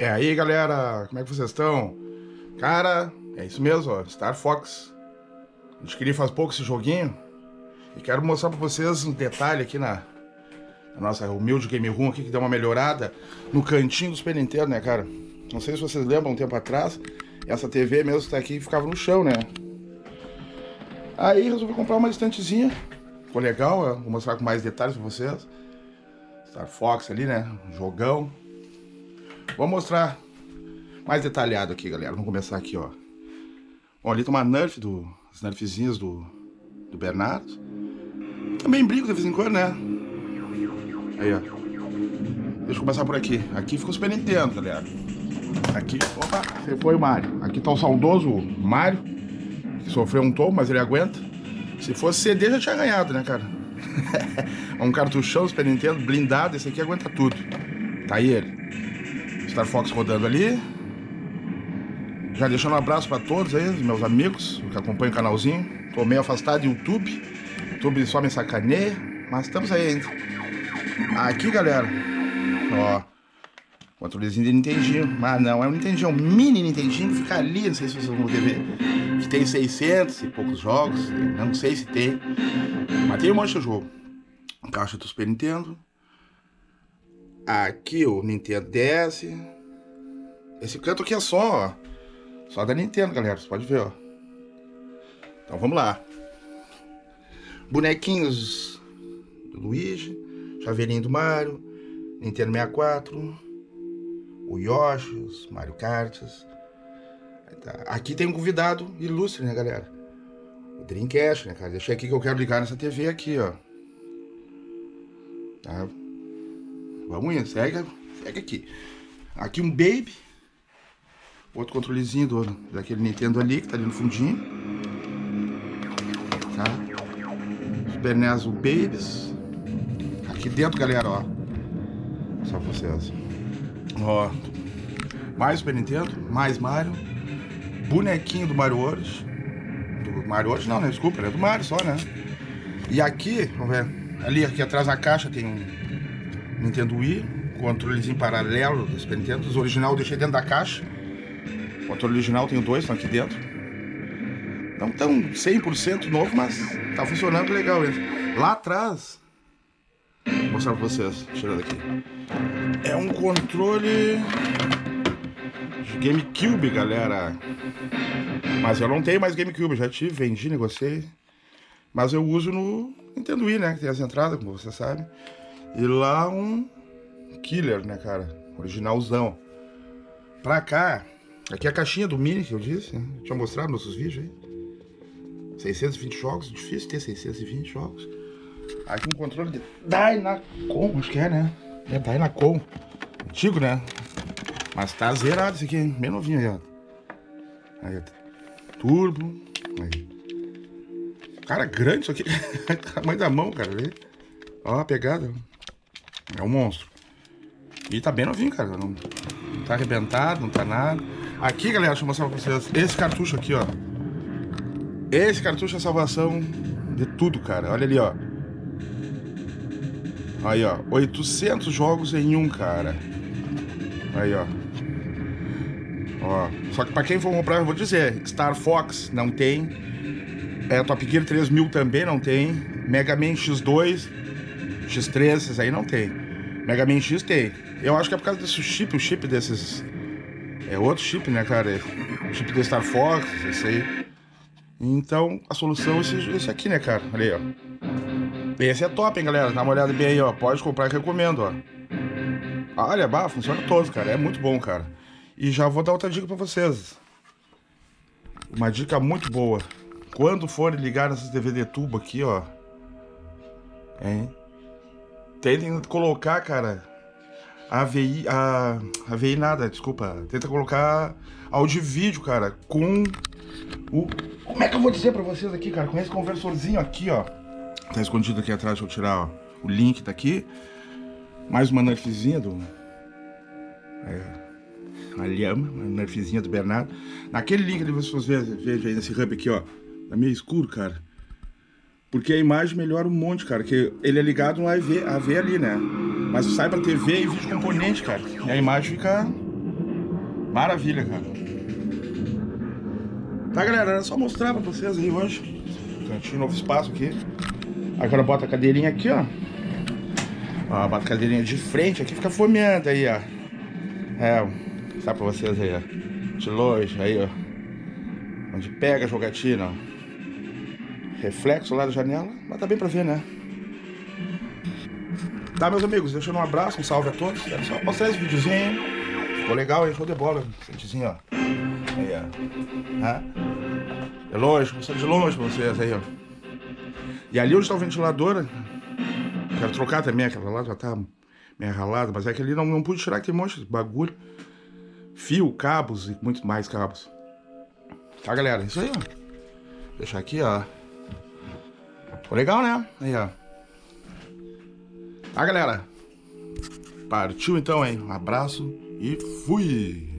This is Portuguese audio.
É aí, galera, como é que vocês estão? Cara, é isso mesmo, ó, Star Fox. A gente queria faz pouco esse joguinho e quero mostrar pra vocês um detalhe aqui na, na nossa humilde game room aqui que deu uma melhorada no cantinho do Super Nintendo, né, cara? Não sei se vocês lembram, um tempo atrás, essa TV mesmo está aqui ficava no chão, né? Aí resolvi comprar uma estantezinha, ficou legal, vou mostrar com mais detalhes pra vocês. Star Fox ali, né, jogão. Vou mostrar mais detalhado aqui, galera. Vamos começar aqui, ó. Bom, ali tem uma Nerf, do, as Nerfzinhas do, do Bernardo. Também brinco de vez em quando, né? Aí, ó. Deixa eu começar por aqui. Aqui fica o Super Nintendo, galera. Aqui, opa, você foi o Mario. Aqui tá o saudoso Mario, que sofreu um tom, mas ele aguenta. Se fosse CD, já tinha ganhado, né, cara? um cartuchão Super Nintendo blindado, esse aqui aguenta tudo. Tá aí ele. Star Fox rodando ali. Já deixando um abraço para todos aí, meus amigos que acompanham o canalzinho. Tô meio afastado do YouTube. YouTube só me sacaneia, mas estamos aí ainda. Aqui, galera, ó, controlezinho de Nintendinho. Mas não, é um Nintendinho, é um mini Nintendinho que fica ali, não sei se vocês vão ver. Que tem 600 e poucos jogos, não sei se tem. Mas tem um monte de jogo. Caixa do Super Nintendo. Aqui o Nintendo DS. Esse canto aqui é só, ó, só da Nintendo, galera. Você pode ver, ó. Então vamos lá. Bonequinhos do Luigi. Chaveirinho do Mario. Nintendo 64. O Yoshi, os Mario Karts. Aqui tem um convidado ilustre, né, galera? O Dreamcast, né, cara? Deixei aqui que eu quero ligar nessa TV aqui, ó. Tá? Vamos indo, segue, segue aqui. Aqui um Baby. Outro controlezinho do, daquele Nintendo ali, que tá ali no fundinho. Tá? Super NES o Babies. Aqui dentro, galera, ó. Só vocês. Ó. Mais Super Nintendo, mais Mario. Bonequinho do Mario World. Do Mario World não, né? Desculpa, é do Mario só, né? E aqui, vamos ver. Ali, aqui atrás na caixa tem um Nintendo Wii, controlezinho paralelo do Super Nintendo. Os original eu deixei dentro da caixa. O controle original tem dois, estão aqui dentro. Não tão 100% novo, mas tá funcionando legal ainda. Lá atrás, vou mostrar pra vocês, tirando aqui. É um controle de GameCube, galera. Mas eu não tenho mais GameCube, já tive, vendi, negociei. Mas eu uso no Nintendo Wii, né? Que tem as entradas, como você sabe. E lá um killer, né, cara? Originalzão. Pra cá, aqui é a caixinha do Mini que eu disse, né? Tinha mostrado nos nossos vídeos aí. 620 jogos, difícil ter 620 jogos. Aqui um controle de Dynacom, acho que é, né? É Dynacom. Antigo, né? Mas tá zerado esse aqui, hein? Bem novinho aí, ó. Aí, ó. Turbo. Aí. Cara, grande isso aqui. Tamanho da mão, cara. Ó a pegada. É um monstro. E tá bem novinho, cara. Não, tá arrebentado, não tá nada. Aqui, galera, deixa eu mostrar pra vocês. Esse cartucho aqui, ó. Esse cartucho é a salvação de tudo, cara. Olha ali, ó. Aí, ó. 800 jogos em um, cara. Aí, ó. Ó. Só que pra quem for comprar, eu vou dizer. Star Fox não tem. É, Top Gear 3000 também não tem. Mega Man X2, X3, esses aí não tem. Mega Man X tem. Eu acho que é por causa desse chip, o chip desses... É outro chip, né, cara? O chip do Star Fox, esse aí. Então, a solução é esse, esse aqui, né, cara? Olha aí, ó. Esse é top, hein, galera? Dá uma olhada bem aí, ó. Pode comprar que recomendo, ó. Olha, bah, funciona todo, cara. É muito bom, cara. E já vou dar outra dica pra vocês. Uma dica muito boa. Quando forem ligar nessas DVD tubo aqui, ó. Hein? Tentem colocar, cara, AVI, a AVI nada, desculpa. Tenta colocar áudio e vídeo, cara, com o... Como é que eu vou dizer pra vocês aqui, cara? Com esse conversorzinho aqui, ó. Tá escondido aqui atrás, deixa eu tirar, ó. O link tá aqui. Mais uma nerfzinha do... É, a lhama, uma nerfzinha do Bernardo. Naquele link ali, vocês vejam aí nesse hub aqui, ó. Tá meio escuro, cara. Porque a imagem melhora um monte, cara. Que ele é ligado no AV, AV ali, né? Mas sai pra TV e vídeo componente, cara. E a imagem fica Maravilha, cara. Tá, galera? Era só mostrar pra vocês aí hoje. Cantinho, novo espaço aqui. Agora bota a cadeirinha aqui, ó. Ó, bota a cadeirinha de frente aqui, fica fomeando aí, ó. É, sabe pra vocês aí, ó. De longe, aí, ó. Onde pega a jogatina, ó. Reflexo lá da janela, mas tá bem pra ver, né? Tá, meus amigos, deixando um abraço, um salve a todos. Era só mostrar esse videozinho. Ficou legal, hein? Show de bola. Sentezinho, ó. Aí, ó. Hã? É longe, mostrar de longe pra vocês aí, ó. E ali onde tá o ventilador, quero trocar também aquela lá, já tá meio ralada, mas é que ali não, não pude tirar aquele monte de bagulho. Fio, cabos e muito mais cabos. Tá, galera? Isso aí, ó. Deixar aqui, ó. Legal, né? Aí, ó. Tá, galera? Partiu então, hein? Um abraço e fui!